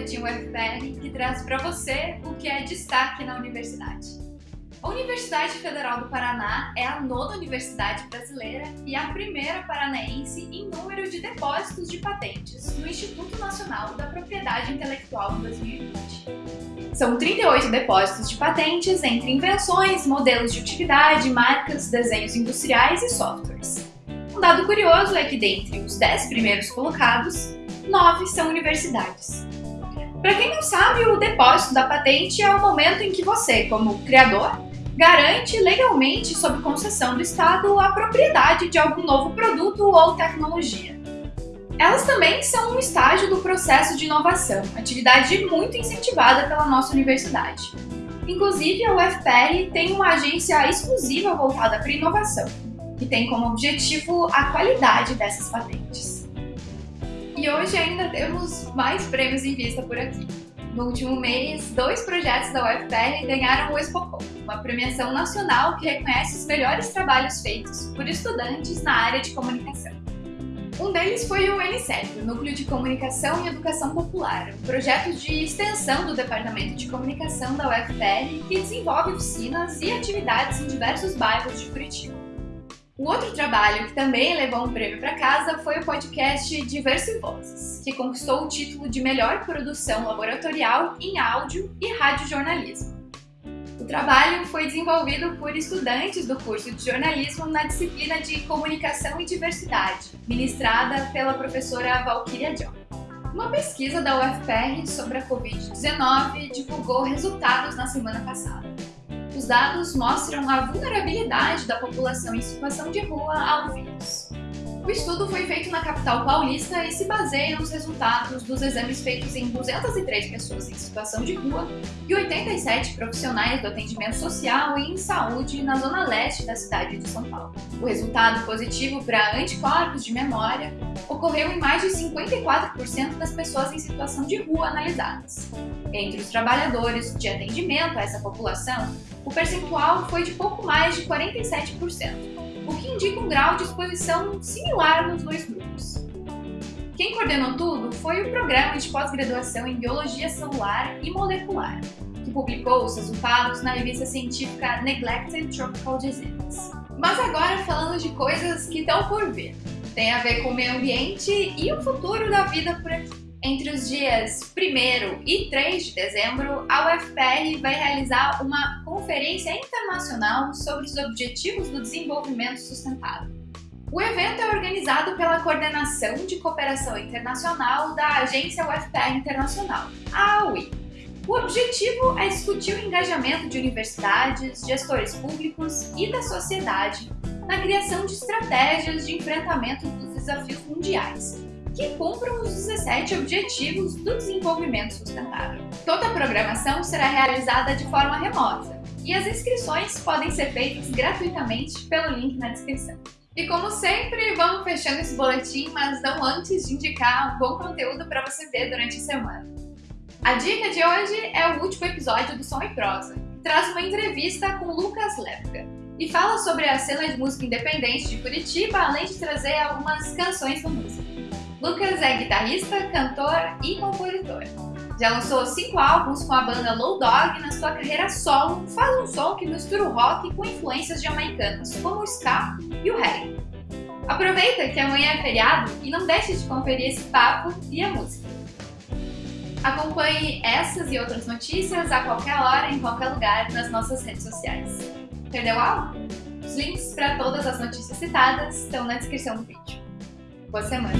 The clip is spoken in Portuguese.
Boletim UFPR que traz para você o que é destaque na universidade. A Universidade Federal do Paraná é a nona universidade brasileira e a primeira paranaense em número de depósitos de patentes no Instituto Nacional da Propriedade Intelectual em 2020. São 38 depósitos de patentes entre invenções, modelos de utilidade, marcas, desenhos industriais e softwares. Um dado curioso é que dentre os 10 primeiros colocados, 9 são universidades. Para quem não sabe, o depósito da patente é o momento em que você, como criador, garante legalmente, sob concessão do Estado, a propriedade de algum novo produto ou tecnologia. Elas também são um estágio do processo de inovação, atividade muito incentivada pela nossa universidade. Inclusive, a UFPR tem uma agência exclusiva voltada para inovação, que tem como objetivo a qualidade dessas patentes. E hoje ainda temos mais prêmios em vista por aqui. No último mês, dois projetos da UFPR ganharam o Expocom, uma premiação nacional que reconhece os melhores trabalhos feitos por estudantes na área de comunicação. Um deles foi o NCEP, o Núcleo de Comunicação e Educação Popular, um projeto de extensão do Departamento de Comunicação da UFPR que desenvolve oficinas e atividades em diversos bairros de Curitiba. O outro trabalho que também levou um prêmio para casa foi o podcast Diversivozes, que conquistou o título de melhor produção laboratorial em áudio e radiojornalismo. O trabalho foi desenvolvido por estudantes do curso de jornalismo na disciplina de Comunicação e Diversidade, ministrada pela professora Valkyria John. Uma pesquisa da UFPR sobre a Covid-19 divulgou resultados na semana passada. Os dados mostram a vulnerabilidade da população em situação de rua ao vírus. O estudo foi feito na capital paulista e se baseia nos resultados dos exames feitos em 203 pessoas em situação de rua e 87 profissionais do atendimento social e em saúde na zona leste da cidade de São Paulo. O resultado positivo para anticorpos de memória ocorreu em mais de 54% das pessoas em situação de rua analisadas. Entre os trabalhadores de atendimento a essa população, o percentual foi de pouco mais de 47%, o que indica um grau de exposição similar nos dois grupos. Quem coordenou tudo foi o Programa de Pós-Graduação em Biologia Celular e Molecular, que publicou os resultados na revista científica Neglected Tropical Diseases. Mas agora falando de coisas que estão por vir. Tem a ver com o meio ambiente e o futuro da vida por aqui. Entre os dias 1 e 3 de dezembro, a UFPR vai realizar uma conferência internacional sobre os Objetivos do Desenvolvimento Sustentável. O evento é organizado pela Coordenação de Cooperação Internacional da Agência UFPR Internacional, a AUI. O objetivo é discutir o engajamento de universidades, gestores públicos e da sociedade na criação de estratégias de enfrentamento dos desafios mundiais, que cumpram os 17 Objetivos do Desenvolvimento Sustentável. Toda a programação será realizada de forma remota e as inscrições podem ser feitas gratuitamente pelo link na descrição. E como sempre, vamos fechando esse boletim, mas não antes de indicar um bom conteúdo para você ver durante a semana. A dica de hoje é o último episódio do Som e Prosa, que traz uma entrevista com Lucas Lepka e fala sobre a cena de música independente de Curitiba, além de trazer algumas canções da música. Lucas é guitarrista, cantor e compositor. Já lançou cinco álbuns com a banda Low Dog na sua carreira solo faz um som que mistura o rock com influências jamaicanas, como o ska e o reggae. Aproveita que amanhã é feriado e não deixe de conferir esse papo e a música. Acompanhe essas e outras notícias a qualquer hora, em qualquer lugar, nas nossas redes sociais. Perdeu algo? Os links para todas as notícias citadas estão na descrição do vídeo. Boa semana!